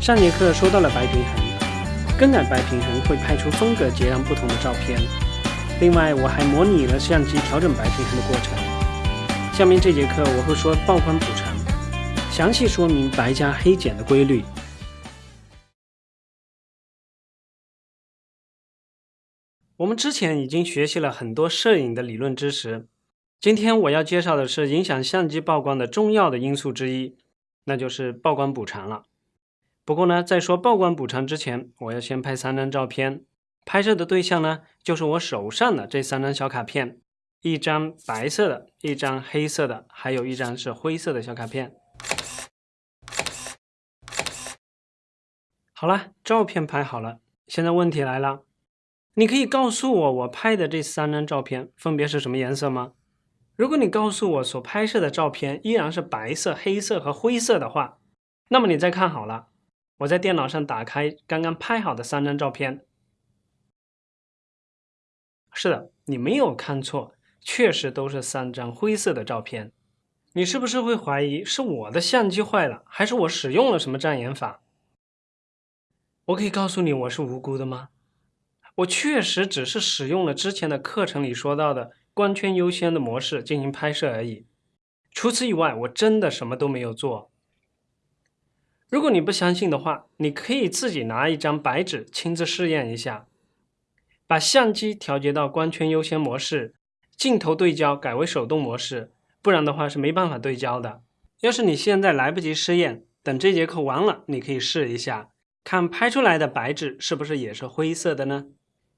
上节课说到了白平衡，更改白平衡会拍出风格截然不同的照片。另外，我还模拟了相机调整白平衡的过程。下面这节课我会说曝光补偿，详细说明白加黑减的规律。我们之前已经学习了很多摄影的理论知识，今天我要介绍的是影响相机曝光的重要的因素之一，那就是曝光补偿了。不过呢，在说曝光补偿之前，我要先拍三张照片。拍摄的对象呢，就是我手上的这三张小卡片，一张白色的，一张黑色的，还有一张是灰色的小卡片。好了，照片拍好了，现在问题来了，你可以告诉我，我拍的这三张照片分别是什么颜色吗？如果你告诉我所拍摄的照片依然是白色、黑色和灰色的话，那么你再看好了。我在电脑上打开刚刚拍好的三张照片。是的，你没有看错，确实都是三张灰色的照片。你是不是会怀疑是我的相机坏了，还是我使用了什么障眼法？我可以告诉你，我是无辜的吗？我确实只是使用了之前的课程里说到的光圈优先的模式进行拍摄而已。除此以外，我真的什么都没有做。如果你不相信的话，你可以自己拿一张白纸亲自试验一下，把相机调节到光圈优先模式，镜头对焦改为手动模式，不然的话是没办法对焦的。要是你现在来不及试验，等这节课完了，你可以试一下，看拍出来的白纸是不是也是灰色的呢？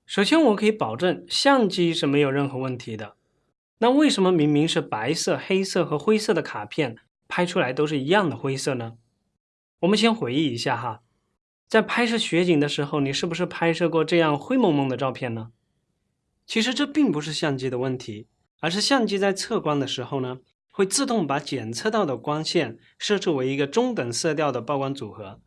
首先，我可以保证相机是没有任何问题的。那为什么明明是白色、黑色和灰色的卡片，拍出来都是一样的灰色呢？我们先回忆一下哈，在拍摄雪景的时候，你是不是拍摄过这样灰蒙蒙的照片呢？其实这并不是相机的问题，而是相机在测光的时候呢，会自动把检测到的光线设置为一个中等色调的曝光组合。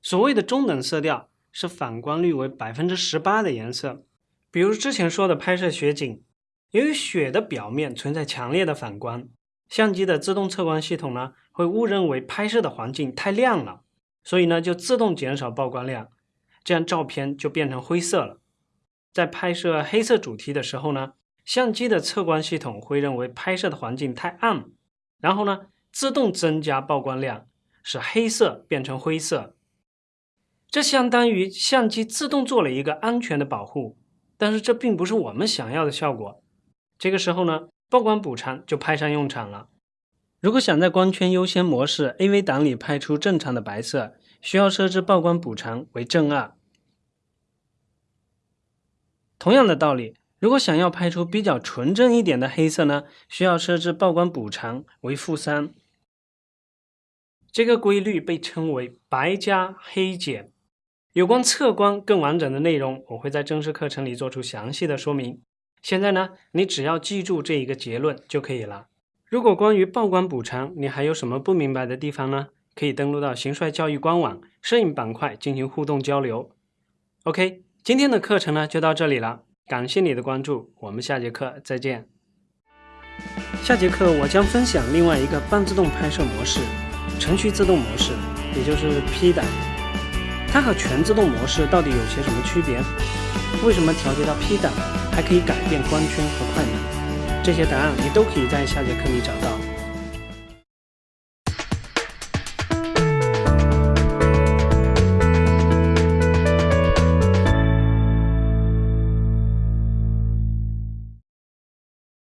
所谓的中等色调是反光率为百分之十八的颜色。比如之前说的拍摄雪景，由于雪的表面存在强烈的反光。相机的自动测光系统呢，会误认为拍摄的环境太亮了，所以呢就自动减少曝光量，这样照片就变成灰色了。在拍摄黑色主题的时候呢，相机的测光系统会认为拍摄的环境太暗，然后呢自动增加曝光量，使黑色变成灰色。这相当于相机自动做了一个安全的保护，但是这并不是我们想要的效果。这个时候呢。曝光补偿就派上用场了。如果想在光圈优先模式 AV 档里拍出正常的白色，需要设置曝光补偿为正二。同样的道理，如果想要拍出比较纯正一点的黑色呢，需要设置曝光补偿为负三。这个规律被称为白加黑减。有关测光更完整的内容，我会在正式课程里做出详细的说明。现在呢，你只要记住这一个结论就可以了。如果关于曝光补偿，你还有什么不明白的地方呢？可以登录到邢帅教育官网摄影板块进行互动交流。OK，今天的课程呢就到这里了，感谢你的关注，我们下节课再见。下节课我将分享另外一个半自动拍摄模式——程序自动模式，也就是 P 档。它和全自动模式到底有些什么区别？为什么调节到 P 档？还可以改变光圈和快门，这些答案你都可以在下节课里找到。